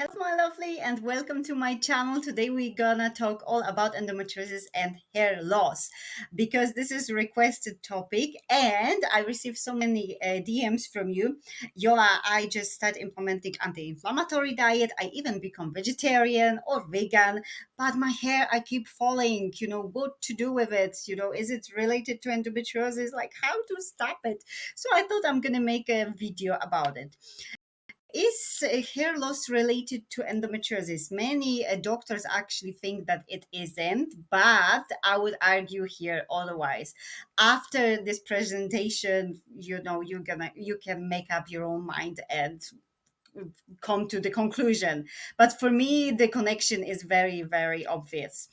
Hello, my lovely, and welcome to my channel. Today we're gonna talk all about endometriosis and hair loss because this is requested topic, and I received so many uh, DMs from you. Yola, I just started implementing anti-inflammatory diet. I even become vegetarian or vegan, but my hair I keep falling. You know what to do with it? You know, is it related to endometriosis? Like how to stop it? So I thought I'm gonna make a video about it. Is hair loss related to endometriosis? Many uh, doctors actually think that it isn't, but I would argue here otherwise. After this presentation, you know, you're gonna you can make up your own mind and come to the conclusion. But for me, the connection is very, very obvious.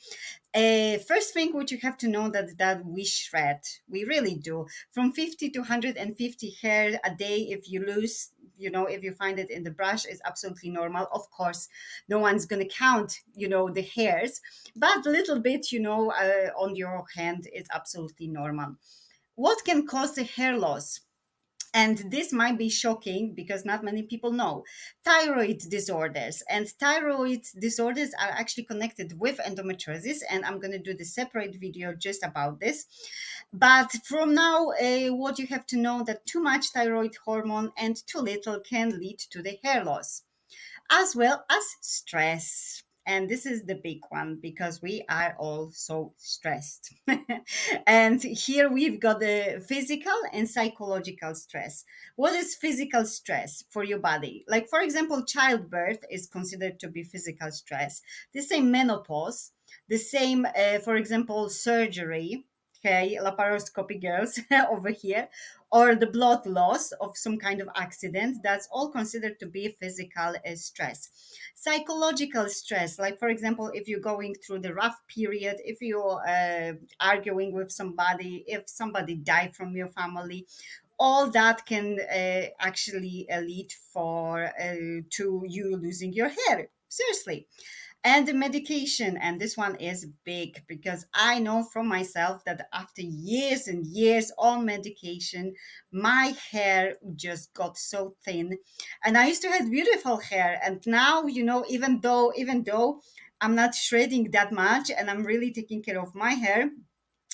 Uh, first thing what you have to know that that we shred, we really do. From 50 to 150 hair a day, if you lose, you know, if you find it in the brush, is absolutely normal. Of course, no one's going to count, you know, the hairs, but a little bit, you know, uh, on your hand is absolutely normal. What can cause the hair loss? And this might be shocking because not many people know. Thyroid disorders. And thyroid disorders are actually connected with endometriosis and i'm going to do the separate video just about this. But from now uh, what you have to know that too much thyroid hormone and too little can lead to the hair loss as well as stress and this is the big one because we are all so stressed. and here we've got the physical and psychological stress. What is physical stress for your body? Like, for example, childbirth is considered to be physical stress. The same menopause, the same, uh, for example, surgery, okay, laparoscopy girls over here, or the blood loss of some kind of accident, that's all considered to be physical uh, stress. Psychological stress, like for example, if you're going through the rough period, if you're uh, arguing with somebody, if somebody died from your family, all that can uh, actually lead for uh, to you losing your hair. Seriously and the medication and this one is big because i know from myself that after years and years on medication my hair just got so thin. And i used to have beautiful hair and now you know even though even though i'm not shredding that much and i'm really taking care of my hair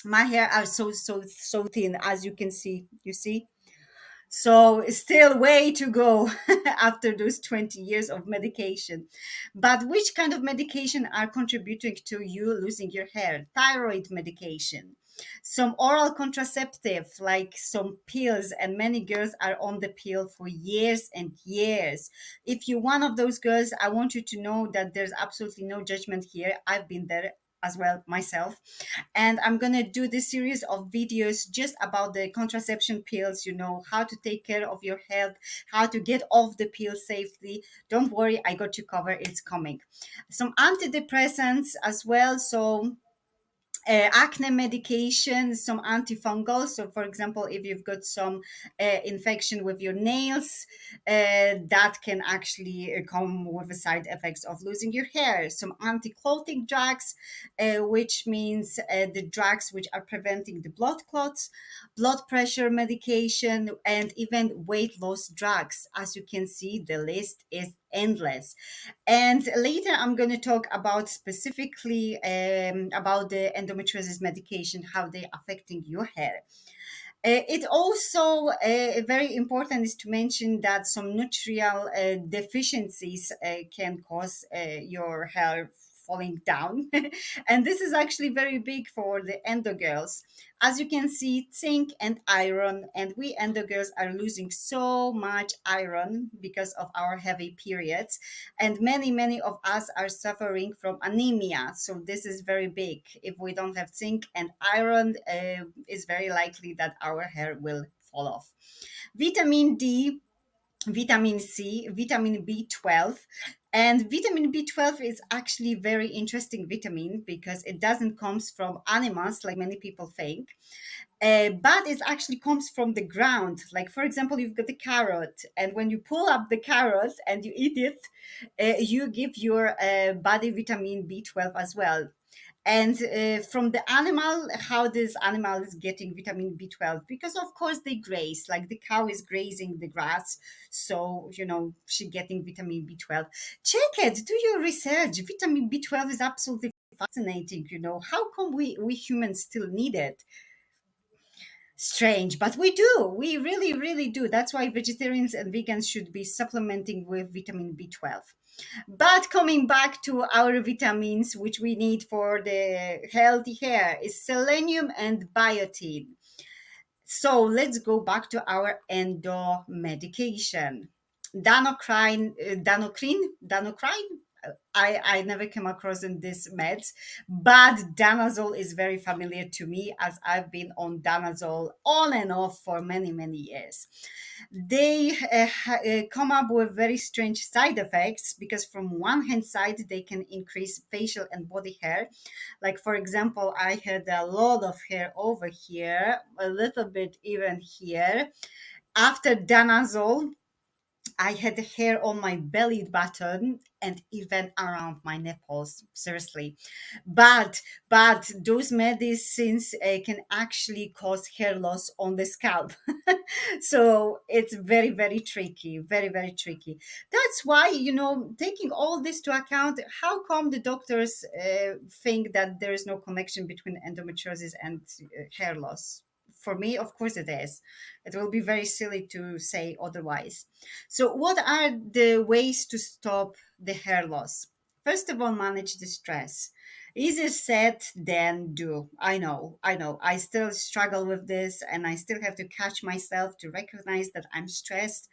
my hair are so so so thin as you can see you see so still way to go after those 20 years of medication. But which kind of medication are contributing to you losing your hair? Thyroid medication, some oral contraceptive like some pills and many girls are on the pill for years and years if you're one of those girls i want you to know that there's absolutely no judgment here i've been there as well myself. And i'm going to do this series of videos just about the contraception pills you know how to take care of your health how to get off the pill safely. Don't worry i got you covered it's coming. Some antidepressants as well so uh, acne medication, some antifungal. So, for example, if you've got some uh, infection with your nails, uh, that can actually uh, come with the side effects of losing your hair. Some anti-clotting drugs, uh, which means uh, the drugs which are preventing the blood clots, blood pressure medication, and even weight loss drugs. As you can see, the list is endless. And later I'm going to talk about specifically um, about the endometriosis medication, how they're affecting your hair. Uh, it also uh, very important is to mention that some nutritional uh, deficiencies uh, can cause uh, your hair falling down. and this is actually very big for the endo girls. As you can see, zinc and iron, and we endo girls are losing so much iron because of our heavy periods. And many, many of us are suffering from anemia. So this is very big. If we don't have zinc and iron, uh, it's very likely that our hair will fall off. Vitamin D vitamin C, vitamin B12. And vitamin B12 is actually very interesting vitamin because it doesn't comes from animals like many people think. Uh, but it actually comes from the ground. Like, for example, you've got the carrot, and when you pull up the carrot and you eat it, uh, you give your uh, body vitamin B12 as well. And uh, from the animal how this animal is getting vitamin b12 because of course they graze like the cow is grazing the grass so you know she getting vitamin b12 check it do your research vitamin b12 is absolutely fascinating you know how come we we humans still need it? Strange but we do we really really do that's why vegetarians and vegans should be supplementing with vitamin b12 but coming back to our vitamins which we need for the healthy hair is selenium and biotin. So let's go back to our endo medication danocrine uh, danocrine danocrine I, I never came across in this meds, but danazol is very familiar to me as I've been on danazol on and off for many, many years. They uh, uh, come up with very strange side effects because from one hand side, they can increase facial and body hair. Like for example, I had a lot of hair over here, a little bit even here. After danazol, I had hair on my belly button and even around my nipples. Seriously, but but those medicines uh, can actually cause hair loss on the scalp. so it's very very tricky, very very tricky. That's why you know taking all this to account, how come the doctors uh, think that there is no connection between endometriosis and uh, hair loss? For me, of course it is. It will be very silly to say otherwise. So, what are the ways to stop the hair loss? First of all, manage the stress. Easier said than do. I know, I know. I still struggle with this and I still have to catch myself to recognize that I'm stressed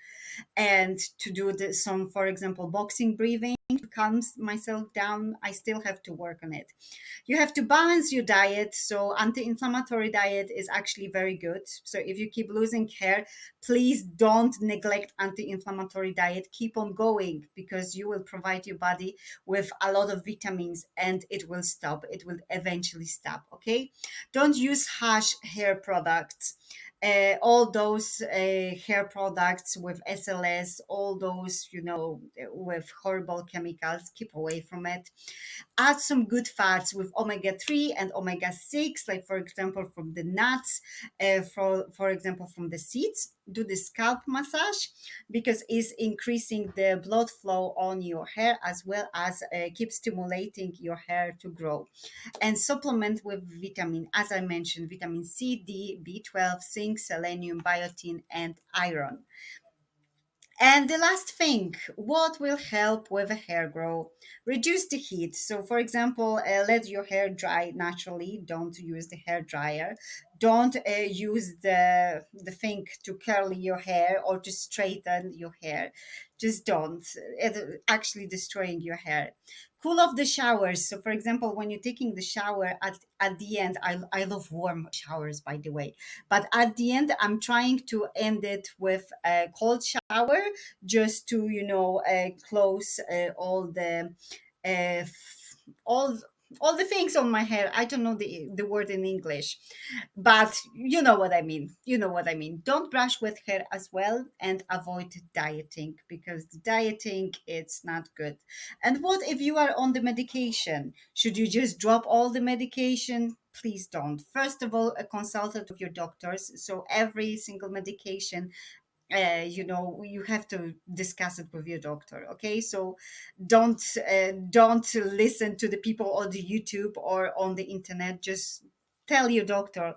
and to do the, some, for example, boxing breathing calm myself down. I still have to work on it. You have to balance your diet. So anti-inflammatory diet is actually very good. So if you keep losing hair, please don't neglect anti-inflammatory diet. Keep on going because you will provide your body with a lot of vitamins and it will stop. It will eventually stop. Okay. Don't use harsh hair products uh, all those uh, hair products with SLS, all those, you know, with horrible chemicals, keep away from it. Add some good fats with omega 3 and omega 6, like for example, from the nuts, uh, for, for example, from the seeds. Do the scalp massage because it's increasing the blood flow on your hair as well as uh, keep stimulating your hair to grow. And supplement with vitamin, as I mentioned, vitamin C, D, B12, zinc, selenium, biotin, and iron. And the last thing, what will help with a hair grow? Reduce the heat. So, for example, uh, let your hair dry naturally. Don't use the hair dryer. Don't uh, use the the thing to curl your hair or to straighten your hair. Just don't. Actually destroying your hair cool off the showers. So, for example, when you're taking the shower at, at the end, I, I love warm showers, by the way, but at the end, I'm trying to end it with a cold shower just to, you know, uh, close uh, all the uh, all all the things on my hair. I don't know the the word in English, but you know what I mean. You know what I mean. Don't brush with hair as well, and avoid dieting because dieting it's not good. And what if you are on the medication? Should you just drop all the medication? Please don't. First of all, a consultant with your doctors. So every single medication uh, you know you have to discuss it with your doctor okay? So don't uh, don't listen to the people on the youtube or on the internet. Just tell your doctor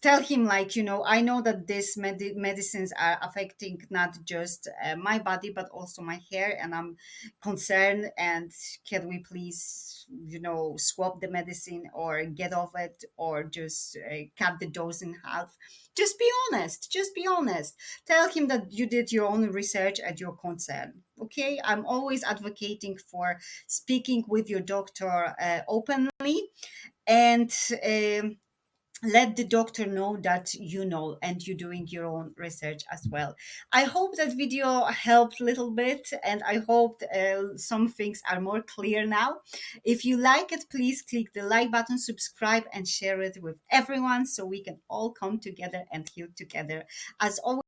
tell him like you know i know that these med- medicines are affecting not just uh, my body but also my hair and i'm concerned and can we please you know swap the medicine or get off it or just uh, cut the dose in half? Just be honest just be honest. Tell him that you did your own research at your concern okay? I'm always advocating for speaking with your doctor uh, openly and um, let the doctor know that you know and you're doing your own research as well. I hope that video helped a little bit and i hope uh, some things are more clear now. If you like it please click the like button subscribe and share it with everyone so we can all come together and heal together. As always